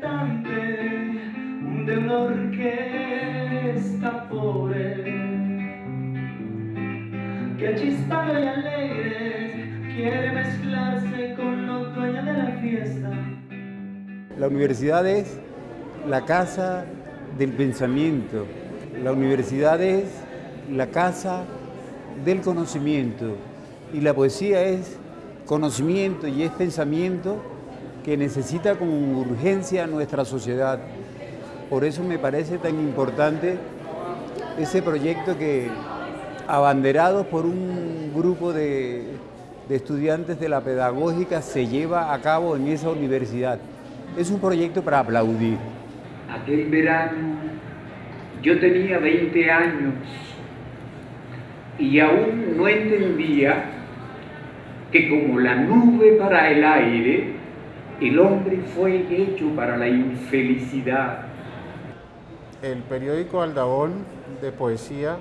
cantante de una orquesta pobre que chispado y alegre quiere mezclarse con los dueños de la fiesta. La universidad es la casa del pensamiento, la universidad es la casa del conocimiento. Y la poesía es conocimiento y es pensamiento que necesita con urgencia nuestra sociedad. Por eso me parece tan importante ese proyecto que, abanderado por un grupo de, de estudiantes de la pedagógica, se lleva a cabo en esa universidad. Es un proyecto para aplaudir. Aquel verano yo tenía 20 años y aún no entendía que como la nube para el aire, el hombre fue hecho para la infelicidad. El periódico Aldabón de Poesía,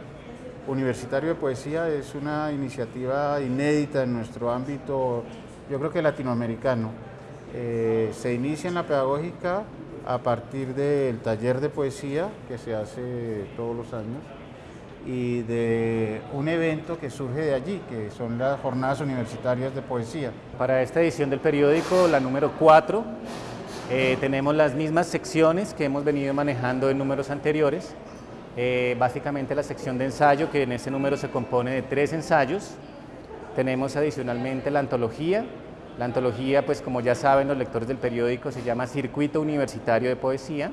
Universitario de Poesía, es una iniciativa inédita en nuestro ámbito, yo creo que latinoamericano. Eh, se inicia en la pedagógica a partir del taller de poesía que se hace todos los años y de un evento que surge de allí, que son las jornadas universitarias de poesía. Para esta edición del periódico, la número 4, eh, tenemos las mismas secciones que hemos venido manejando en números anteriores. Eh, básicamente la sección de ensayo, que en ese número se compone de tres ensayos. Tenemos adicionalmente la antología. La antología, pues como ya saben los lectores del periódico, se llama Circuito Universitario de Poesía.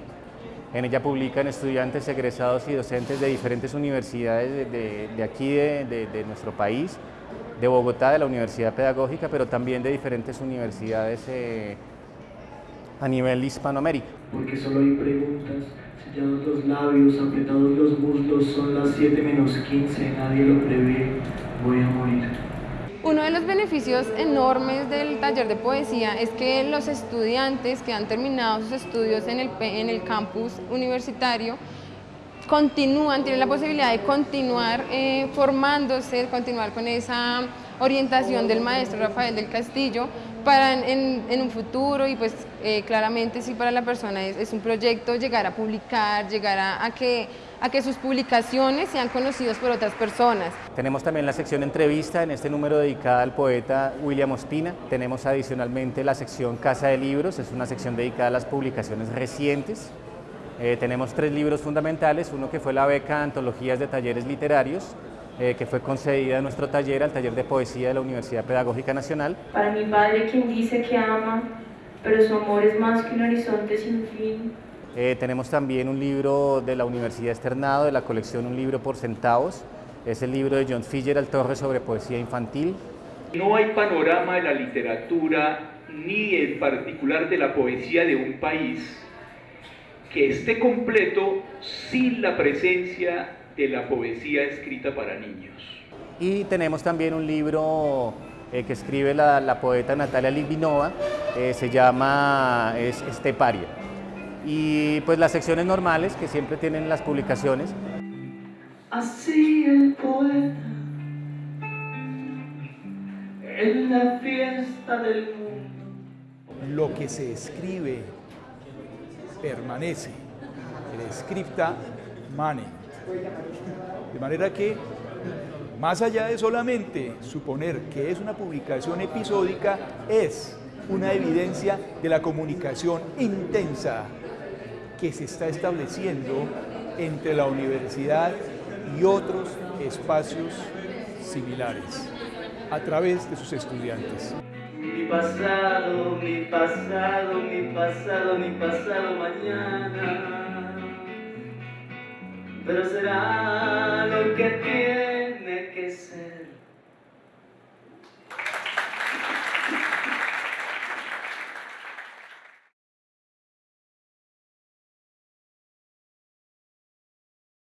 En ella publican estudiantes egresados y docentes de diferentes universidades de, aquí de, nuestro país, de Bogotá, de la Universidad Pedagógica, pero también de diferentes universidades eh, a nivel Hispanoamérica. Porque solo hay preguntas, sellados los labios, apretados los muslos, son las 7 menos 15, nadie lo prevé, voy a morir. Uno de los beneficios enormes del taller de poesía es que los estudiantes que han terminado sus estudios en el, campus universitario continúan, tienen la posibilidad de continuar eh, formándose, continuar con esa orientación del maestro Rafael del Castillo para en, un futuro y pues eh, claramente sí para la persona es, un proyecto llegar a publicar, llegar a, que, a que sus publicaciones sean conocidas por otras personas. Tenemos también la sección entrevista en este número dedicada al poeta William Ospina. Tenemos adicionalmente la sección Casa de Libros, es una sección dedicada a las publicaciones recientes. Eh, tenemos tres libros fundamentales, uno que fue la beca Antologías de Talleres Literarios, eh, que fue concedida a nuestro taller, al taller de poesía de la Universidad Pedagógica Nacional. Para mi padre quien dice que ama, pero su amor es más que un horizonte sin fin. Eh, tenemos también un libro de la Universidad Externado, de la colección Un libro por centavos, es el libro de John Fitzgerald Torres sobre poesía infantil. No hay panorama de la literatura, ni en particular de la poesía de un país, que esté completo sin la presencia de la poesía escrita para niños. Y tenemos también un libro eh, que escribe la, poeta Natalia Litvinova, eh, se llama es Esteparia. Y pues las secciones normales que siempre tienen las publicaciones. Así el poeta en la fiesta del mundo. Lo que se escribe permanece. El scripta mane. De manera que, más allá de solamente suponer que es una publicación episódica, es una evidencia de la comunicación intensa que se está estableciendo entre la universidad y otros espacios similares a través de sus estudiantes. Mi pasado, mi pasado, mi pasado, mi pasado mañana pero será lo que